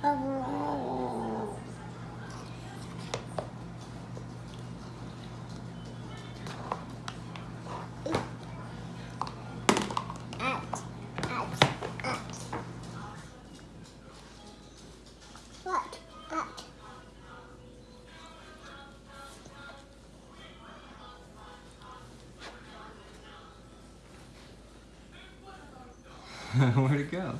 Where'd it go?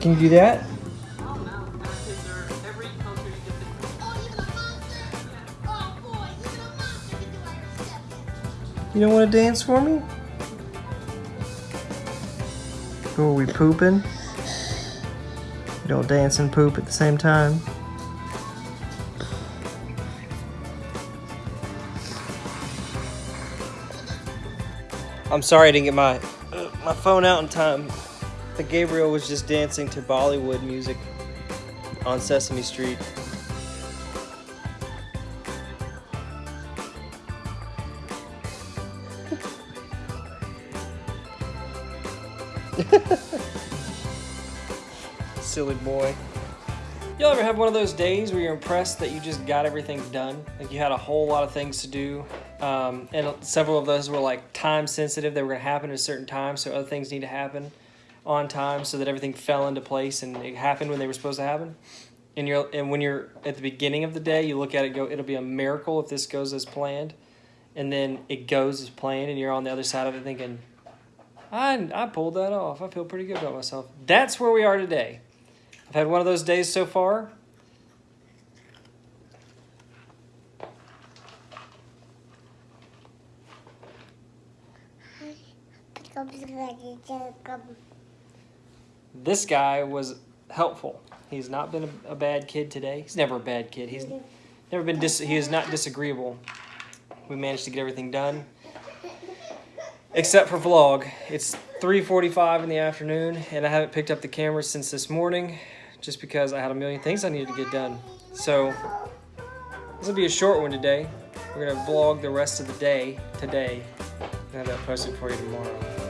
Can you do that? You don't want to dance for me? Oh, are we pooping? We don't dance and poop at the same time. I'm sorry I didn't get my uh, my phone out in time. The Gabriel was just dancing to Bollywood music on Sesame Street. Silly boy. Y'all ever have one of those days where you're impressed that you just got everything done? Like you had a whole lot of things to do, um, and several of those were like time sensitive. They were to happen at a certain time, so other things need to happen on time so that everything fell into place and it happened when they were supposed to happen. And you're and when you're at the beginning of the day, you look at it, go, it'll be a miracle if this goes as planned, and then it goes as planned, and you're on the other side of it thinking, I I pulled that off. I feel pretty good about myself. That's where we are today. I've had one of those days so far. This guy was helpful. He's not been a, a bad kid today. He's never a bad kid. He's never been dis- he is not disagreeable. We managed to get everything done. Except for vlog. It's 3:45 in the afternoon and I haven't picked up the camera since this morning just because I had a million things I needed to get done. So this will be a short one today. We're gonna vlog the rest of the day today. I'll have that posted for you tomorrow.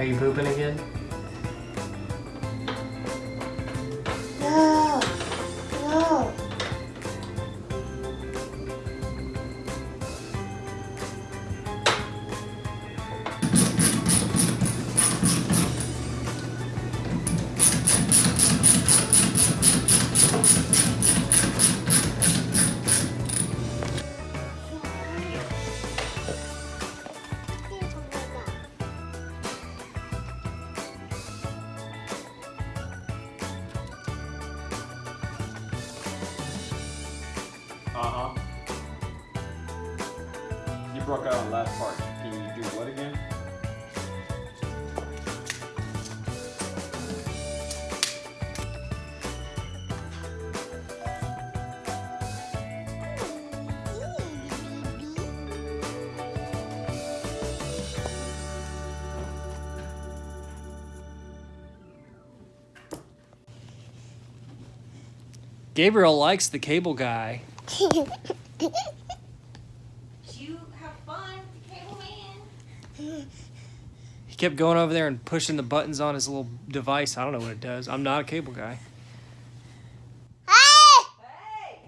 Are you pooping again? Uh huh. You broke out on the last part. Can you do what again? Gabriel likes the cable guy. You have fun, cable man. He kept going over there and pushing the buttons on his little device. I don't know what it does. I'm not a cable guy. Hey!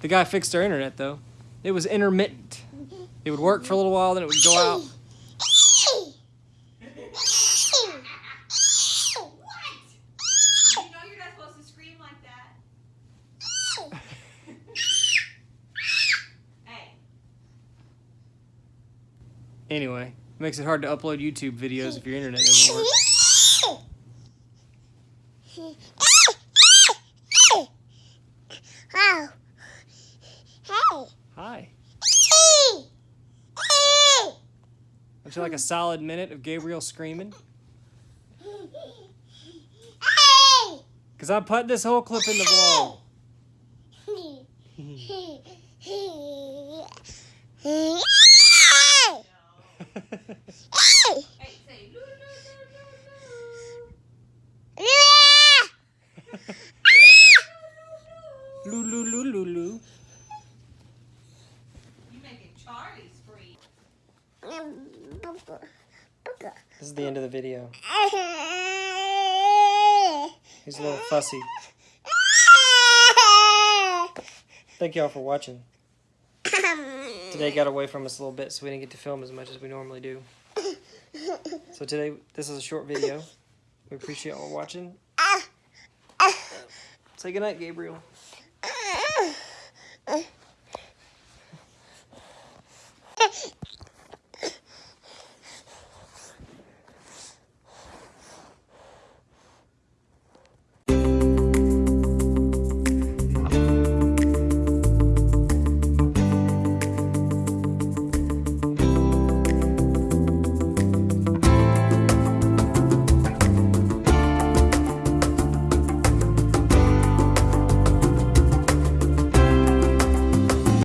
The guy fixed our internet though. It was intermittent. It would work for a little while, then it would go out. What? You know you're not supposed to scream like that. Hey. Anyway, it makes it hard to upload YouTube videos if your internet doesn't work. Hey. Hi. Hey. Hey. Would you like a solid minute of Gabriel screaming? Hey. Because I put this whole clip in the vlog. Loo, loo, loo. You making Charlie scream. This is the end of the video. He's a little fussy. Thank y'all for watching. Today got away from us a little bit, so we didn't get to film as much as we normally do. So today, this is a short video. We appreciate y'all watching. Say goodnight, Gabriel.